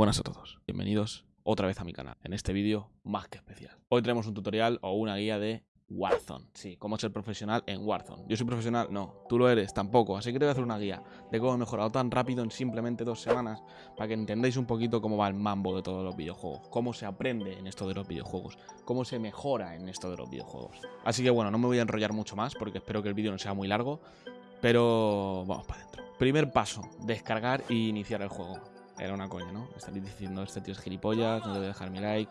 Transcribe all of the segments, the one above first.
Buenas a todos, bienvenidos otra vez a mi canal, en este vídeo más que especial. Hoy tenemos un tutorial o una guía de Warzone, sí, cómo ser profesional en Warzone. Yo soy profesional, no, tú lo eres, tampoco, así que te voy a hacer una guía de cómo he mejorado tan rápido en simplemente dos semanas para que entendáis un poquito cómo va el mambo de todos los videojuegos, cómo se aprende en esto de los videojuegos, cómo se mejora en esto de los videojuegos. Así que bueno, no me voy a enrollar mucho más porque espero que el vídeo no sea muy largo, pero vamos para adentro. Primer paso, descargar e iniciar el juego. Era una coña, ¿no? Estaréis diciendo, este tío es gilipollas, no a dejar mi like.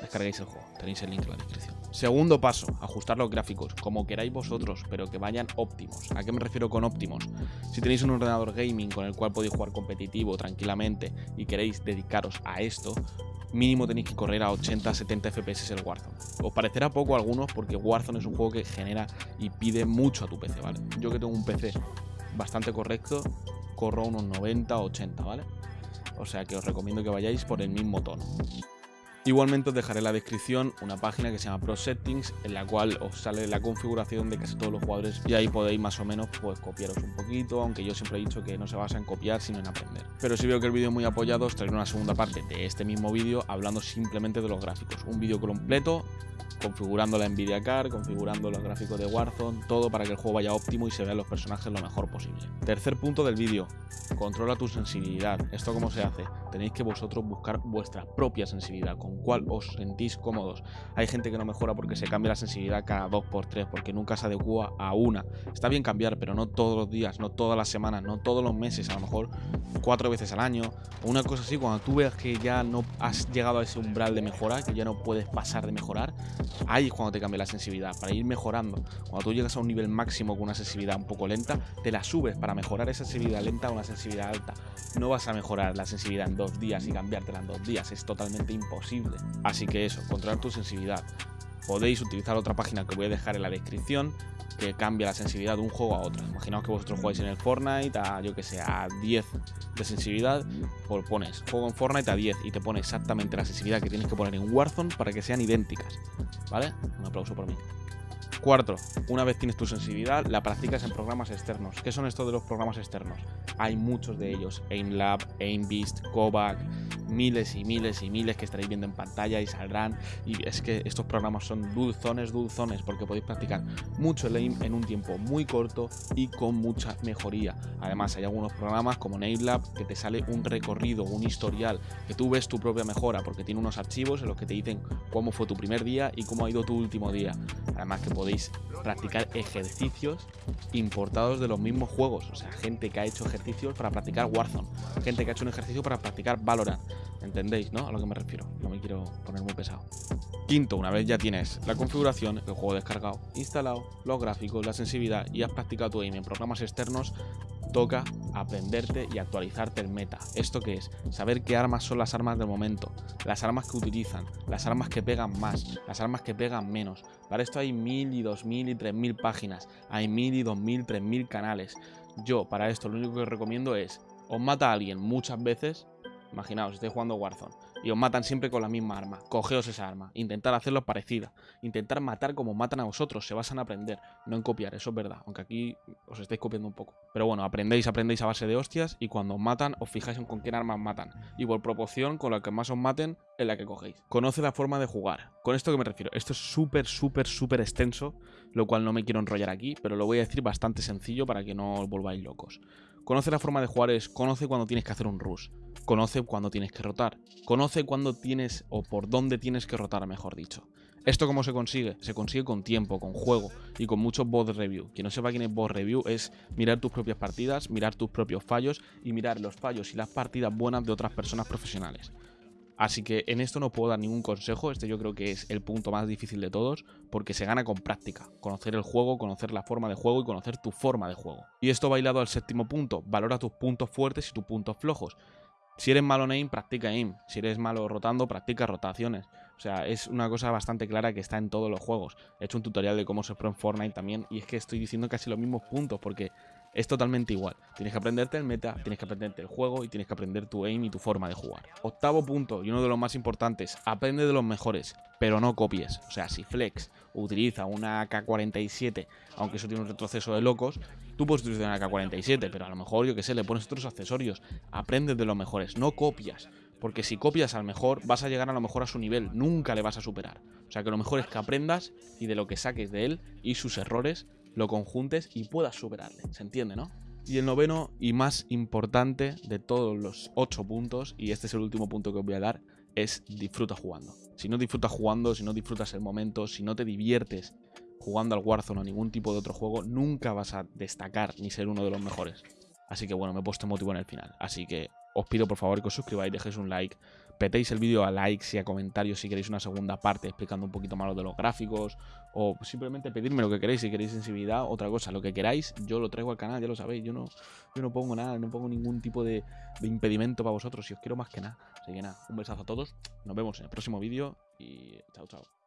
descarguéis el juego, tenéis el link en la descripción. Segundo paso, ajustar los gráficos, como queráis vosotros, pero que vayan óptimos. ¿A qué me refiero con óptimos? Si tenéis un ordenador gaming con el cual podéis jugar competitivo tranquilamente y queréis dedicaros a esto, mínimo tenéis que correr a 80-70 FPS el Warzone. Os parecerá poco a algunos porque Warzone es un juego que genera y pide mucho a tu PC, ¿vale? Yo que tengo un PC bastante correcto, corro unos 90 80, ¿vale? O sea que os recomiendo que vayáis por el mismo tono. Igualmente os dejaré en la descripción una página que se llama Pro Settings, en la cual os sale la configuración de casi todos los jugadores y ahí podéis más o menos pues copiaros un poquito, aunque yo siempre he dicho que no se basa en copiar sino en aprender. Pero si veo que el vídeo es muy apoyado, os traeré una segunda parte de este mismo vídeo hablando simplemente de los gráficos. Un vídeo completo configurando la Nvidia Card, configurando los gráficos de Warzone, todo para que el juego vaya óptimo y se vean los personajes lo mejor posible. Tercer punto del vídeo, controla tu sensibilidad. ¿Esto cómo se hace? Tenéis que vosotros buscar vuestra propia sensibilidad, con cuál os sentís cómodos. Hay gente que no mejora porque se cambia la sensibilidad cada 2x3, porque nunca se adecua a una. Está bien cambiar, pero no todos los días, no todas las semanas, no todos los meses, a lo mejor cuatro veces al año, una cosa así, cuando tú veas que ya no has llegado a ese umbral de mejora, que ya no puedes pasar de mejorar, ahí es cuando te cambia la sensibilidad, para ir mejorando. Cuando tú llegas a un nivel máximo con una sensibilidad un poco lenta, te la subes para mejorar esa sensibilidad lenta a una sensibilidad alta. No vas a mejorar la sensibilidad en dos días y cambiártela en dos días, es totalmente imposible. Así que eso, controlar tu sensibilidad. Podéis utilizar otra página que voy a dejar en la descripción que cambia la sensibilidad de un juego a otro. Imaginaos que vosotros jugáis en el Fortnite a, yo que sé, a 10 de sensibilidad, pues pones juego en Fortnite a 10 y te pone exactamente la sensibilidad que tienes que poner en Warzone para que sean idénticas. ¿Vale? Un aplauso por mí. Cuarto, una vez tienes tu sensibilidad, la practicas en programas externos. ¿Qué son estos de los programas externos? Hay muchos de ellos. AimLab, AimBeast, Kovac, miles y miles y miles que estaréis viendo en pantalla y saldrán. Y es que estos programas son dulzones, dulzones, porque podéis practicar mucho el aim en un tiempo muy corto y con mucha mejoría. Además, hay algunos programas como NameLab que te sale un recorrido, un historial, que tú ves tu propia mejora, porque tiene unos archivos en los que te dicen cómo fue tu primer día y cómo ha ido tu último día. Además que podéis practicar ejercicios importados de los mismos juegos. O sea, gente que ha hecho ejercicios para practicar Warzone, gente que ha hecho un ejercicio para practicar Valorant. ¿Entendéis, no? A lo que me refiero. No me quiero poner muy pesado. Quinto, una vez ya tienes la configuración, el juego descargado, instalado, los gráficos, la sensibilidad y has practicado tu aim en programas externos, toca aprenderte y actualizarte el meta. ¿Esto qué es? Saber qué armas son las armas del momento, las armas que utilizan, las armas que pegan más, las armas que pegan menos. Para esto hay mil y dos mil y tres mil páginas, hay mil y dos mil, tres mil canales. Yo para esto lo único que recomiendo es, os mata a alguien muchas veces, imaginaos, estáis jugando Warzone y os matan siempre con la misma arma. Cogeos esa arma, intentar hacerlo parecida, intentar matar como matan a vosotros, se basan en aprender, no en copiar, eso es verdad, aunque aquí os estáis copiando un poco. Pero bueno, aprendéis, aprendéis a base de hostias y cuando os matan os fijáis en con qué armas matan y por proporción con la que más os maten en la que cogéis. Conoce la forma de jugar. ¿Con esto que me refiero? Esto es súper, súper, súper extenso, lo cual no me quiero enrollar aquí, pero lo voy a decir bastante sencillo para que no os volváis locos. Conoce la forma de jugar es, conoce cuando tienes que hacer un rush, conoce cuando tienes que rotar, conoce cuando tienes o por dónde tienes que rotar, mejor dicho. ¿Esto cómo se consigue? Se consigue con tiempo, con juego y con muchos bot review. Quien no sepa quién es bot review es mirar tus propias partidas, mirar tus propios fallos y mirar los fallos y las partidas buenas de otras personas profesionales. Así que en esto no puedo dar ningún consejo, este yo creo que es el punto más difícil de todos, porque se gana con práctica, conocer el juego, conocer la forma de juego y conocer tu forma de juego. Y esto bailado al séptimo punto, valora tus puntos fuertes y tus puntos flojos. Si eres malo en aim, practica aim. Si eres malo rotando, practica rotaciones. O sea, es una cosa bastante clara que está en todos los juegos. He hecho un tutorial de cómo se pro en Fortnite también y es que estoy diciendo casi los mismos puntos porque es totalmente igual. Tienes que aprenderte el meta, tienes que aprenderte el juego y tienes que aprender tu aim y tu forma de jugar. Octavo punto y uno de los más importantes, aprende de los mejores, pero no copies. O sea, si Flex utiliza una AK-47, aunque eso tiene un retroceso de locos, tú puedes utilizar una AK-47, pero a lo mejor, yo que sé, le pones otros accesorios. Aprende de los mejores, no copias. Porque si copias al mejor, vas a llegar a lo mejor a su nivel, nunca le vas a superar. O sea que lo mejor es que aprendas y de lo que saques de él y sus errores, lo conjuntes y puedas superarle. ¿Se entiende, no? Y el noveno y más importante de todos los ocho puntos, y este es el último punto que os voy a dar, es disfruta jugando. Si no disfrutas jugando, si no disfrutas el momento, si no te diviertes jugando al Warzone o ningún tipo de otro juego, nunca vas a destacar ni ser uno de los mejores. Así que bueno, me he puesto motivo en el final. Así que os pido por favor que os suscribáis, dejéis un like, petéis el vídeo a likes y a comentarios si queréis una segunda parte explicando un poquito más lo de los gráficos o simplemente pedirme lo que queréis, si queréis sensibilidad, otra cosa, lo que queráis, yo lo traigo al canal, ya lo sabéis, yo no, yo no pongo nada, no pongo ningún tipo de, de impedimento para vosotros, si os quiero más que nada. Así que nada, un besazo a todos, nos vemos en el próximo vídeo y chao chao.